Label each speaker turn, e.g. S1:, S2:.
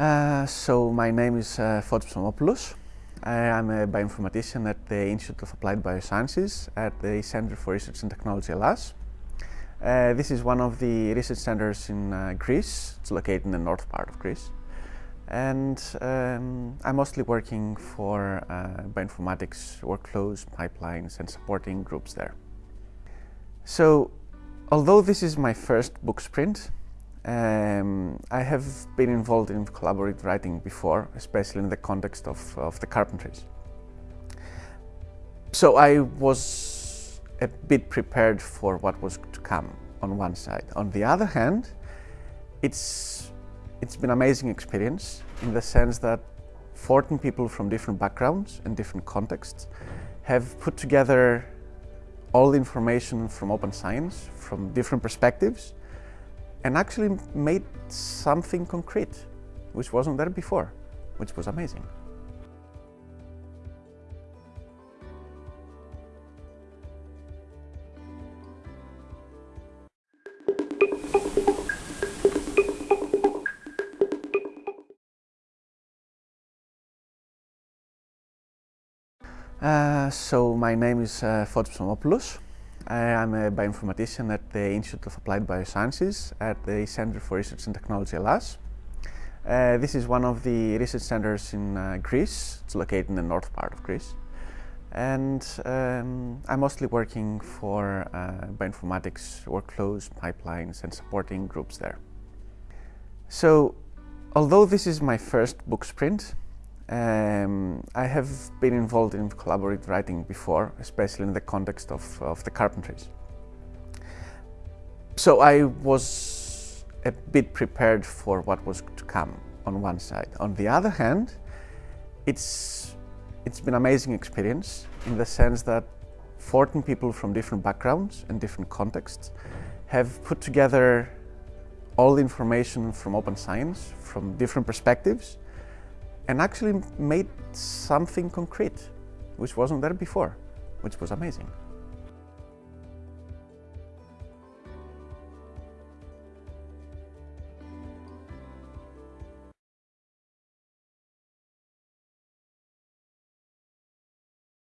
S1: Uh, so my name is uh, Fotis Psomopoulos. I'm a bioinformatician at the Institute of Applied Biosciences at the Center for Research and Technology Hellas. Uh, this is one of the research centers in uh, Greece. It's located in the north part of Greece. And um, I'm mostly working for uh, bioinformatics workflows, pipelines, and supporting groups there. So, although this is my first book sprint, um, I have been involved in collaborative writing before, especially in the context of, of the carpentries. So I was a bit prepared for what was to come on one side. On the other hand, it's, it's been an amazing experience in the sense that 14 people from different backgrounds and different contexts have put together all the information from open science, from different perspectives, and actually made something concrete, which wasn't there before, which was amazing. Uh, so my name is uh, Fotis. I'm a bioinformatician at the Institute of Applied Biosciences at the Center for Research and Technology Hellas. Uh, this is one of the research centers in uh, Greece. It's located in the north part of Greece. And um, I'm mostly working for uh, bioinformatics workflows, pipelines, and supporting groups there. So, although this is my first book sprint, um, I have been involved in collaborative writing before, especially in the context of, of the carpentries. So I was a bit prepared for what was to come on one side. On the other hand, it's, it's been an amazing experience in the sense that 14 people from different backgrounds and different contexts have put together all the information from open science, from different perspectives, and actually made something concrete, which wasn't there before, which was amazing.